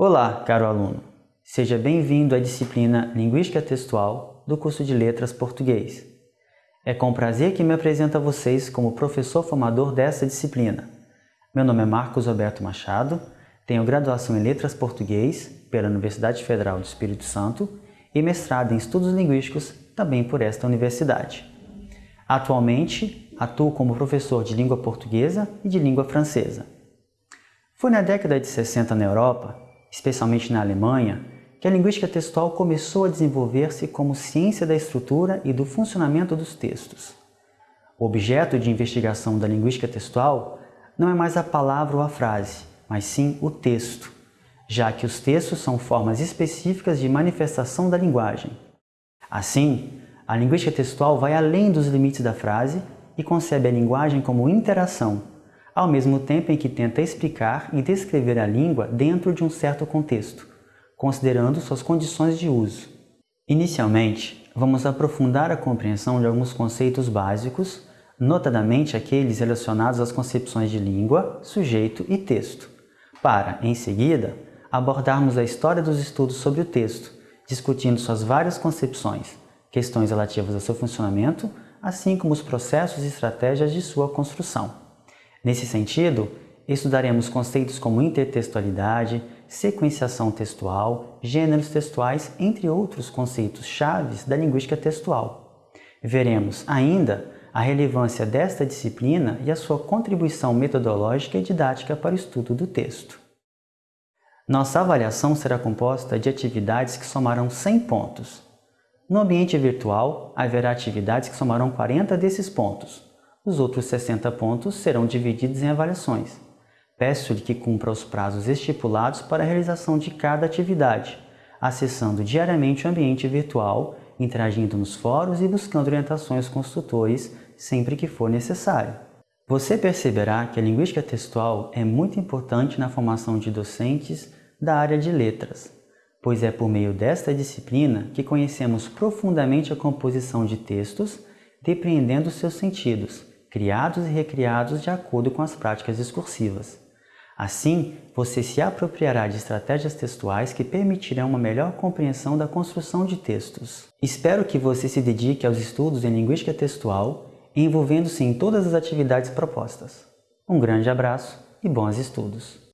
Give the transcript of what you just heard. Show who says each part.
Speaker 1: Olá, caro aluno! Seja bem-vindo à disciplina Linguística Textual do curso de Letras Português. É com prazer que me apresento a vocês como professor formador dessa disciplina. Meu nome é Marcos Roberto Machado, tenho graduação em Letras Português pela Universidade Federal do Espírito Santo e mestrado em Estudos Linguísticos também por esta universidade. Atualmente, atuo como professor de língua portuguesa e de língua francesa. Foi na década de 60 na Europa especialmente na Alemanha, que a linguística textual começou a desenvolver-se como ciência da estrutura e do funcionamento dos textos. O objeto de investigação da linguística textual não é mais a palavra ou a frase, mas sim o texto, já que os textos são formas específicas de manifestação da linguagem. Assim, a linguística textual vai além dos limites da frase e concebe a linguagem como interação, ao mesmo tempo em que tenta explicar e descrever a língua dentro de um certo contexto, considerando suas condições de uso. Inicialmente, vamos aprofundar a compreensão de alguns conceitos básicos, notadamente aqueles relacionados às concepções de língua, sujeito e texto, para, em seguida, abordarmos a história dos estudos sobre o texto, discutindo suas várias concepções, questões relativas ao seu funcionamento, assim como os processos e estratégias de sua construção. Nesse sentido, estudaremos conceitos como intertextualidade, sequenciação textual, gêneros textuais, entre outros conceitos chaves da linguística textual. Veremos ainda a relevância desta disciplina e a sua contribuição metodológica e didática para o estudo do texto. Nossa avaliação será composta de atividades que somarão 100 pontos. No ambiente virtual, haverá atividades que somarão 40 desses pontos, os outros 60 pontos serão divididos em avaliações. Peço-lhe que cumpra os prazos estipulados para a realização de cada atividade, acessando diariamente o ambiente virtual, interagindo nos fóruns e buscando orientações com os tutores sempre que for necessário. Você perceberá que a linguística textual é muito importante na formação de docentes da área de letras, pois é por meio desta disciplina que conhecemos profundamente a composição de textos, depreendendo seus sentidos, criados e recriados de acordo com as práticas discursivas. Assim, você se apropriará de estratégias textuais que permitirão uma melhor compreensão da construção de textos. Espero que você se dedique aos estudos em linguística textual, envolvendo-se em todas as atividades propostas. Um grande abraço e bons estudos!